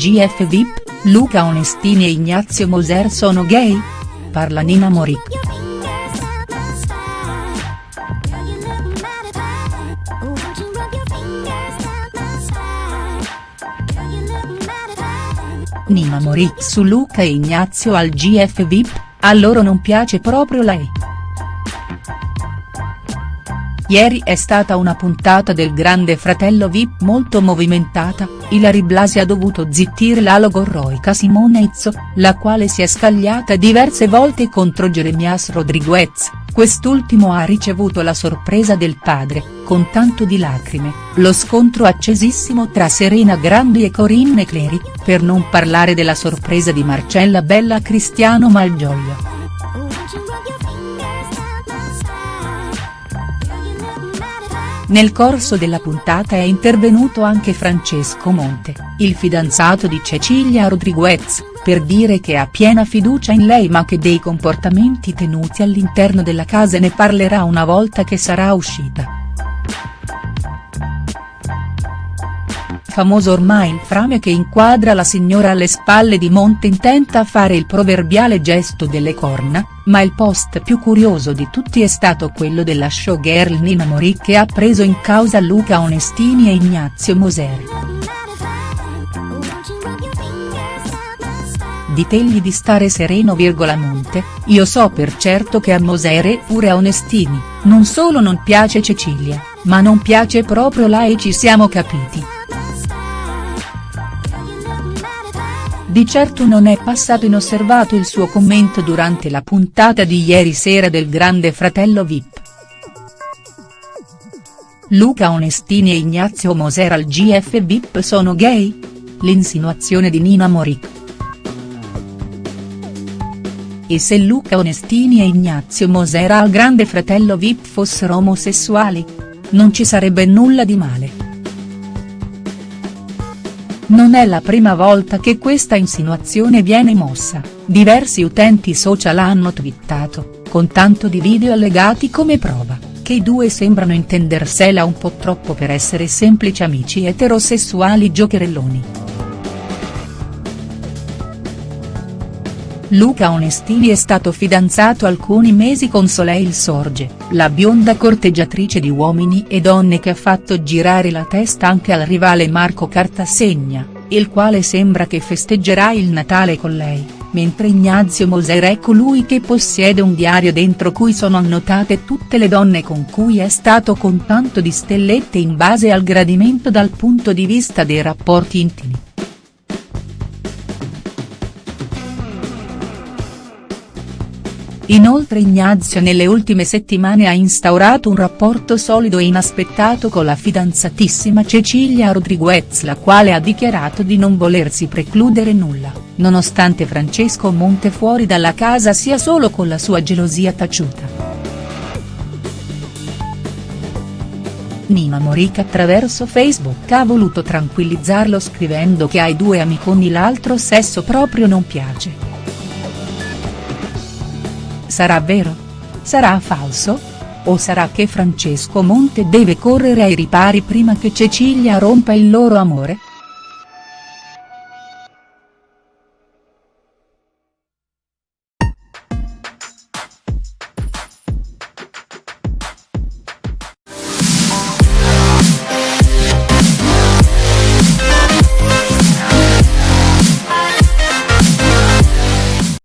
GF VIP, Luca Onestini e Ignazio Moser sono gay? Parla Nina Moric. Nina Moric su Luca e Ignazio al GF VIP, a loro non piace proprio lei. Ieri è stata una puntata del Grande Fratello Vip molto movimentata, Ilari Blasi ha dovuto zittire la logorroica Simone Izzo, la quale si è scagliata diverse volte contro Jeremias Rodriguez, quest'ultimo ha ricevuto la sorpresa del padre, con tanto di lacrime, lo scontro accesissimo tra Serena Grandi e Corinne Clery, per non parlare della sorpresa di Marcella Bella Cristiano Malgioglio. Nel corso della puntata è intervenuto anche Francesco Monte, il fidanzato di Cecilia Rodriguez, per dire che ha piena fiducia in lei ma che dei comportamenti tenuti all'interno della casa ne parlerà una volta che sarà uscita. Famoso ormai il frame che inquadra la signora alle spalle di Monte intenta fare il proverbiale gesto delle corna, ma il post più curioso di tutti è stato quello della showgirl Nina Mori che ha preso in causa Luca Onestini e Ignazio Moser. Ditegli di stare sereno virgola Monte, io so per certo che a Moser e pure a Onestini, non solo non piace Cecilia, ma non piace proprio e ci siamo capiti. Di certo non è passato inosservato il suo commento durante la puntata di ieri sera del Grande Fratello Vip. Luca Onestini e Ignazio Moser al GF Vip sono gay? L'insinuazione di Nina Moric. E se Luca Onestini e Ignazio Moser al Grande Fratello Vip fossero omosessuali? Non ci sarebbe nulla di male. Non è la prima volta che questa insinuazione viene mossa, diversi utenti social hanno twittato, con tanto di video allegati come prova, che i due sembrano intendersela un po' troppo per essere semplici amici eterosessuali giocherelloni. Luca Onestini è stato fidanzato alcuni mesi con Soleil Sorge, la bionda corteggiatrice di uomini e donne che ha fatto girare la testa anche al rivale Marco Cartasegna, il quale sembra che festeggerà il Natale con lei, mentre Ignazio Moser è colui che possiede un diario dentro cui sono annotate tutte le donne con cui è stato con tanto di stellette in base al gradimento dal punto di vista dei rapporti intimi. Inoltre Ignazio nelle ultime settimane ha instaurato un rapporto solido e inaspettato con la fidanzatissima Cecilia Rodriguez la quale ha dichiarato di non volersi precludere nulla, nonostante Francesco Monte fuori dalla casa sia solo con la sua gelosia taciuta. Nina Morica attraverso Facebook ha voluto tranquillizzarlo scrivendo che ai due amiconi l'altro sesso proprio non piace. Sarà vero? Sarà falso? O sarà che Francesco Monte deve correre ai ripari prima che Cecilia rompa il loro amore?.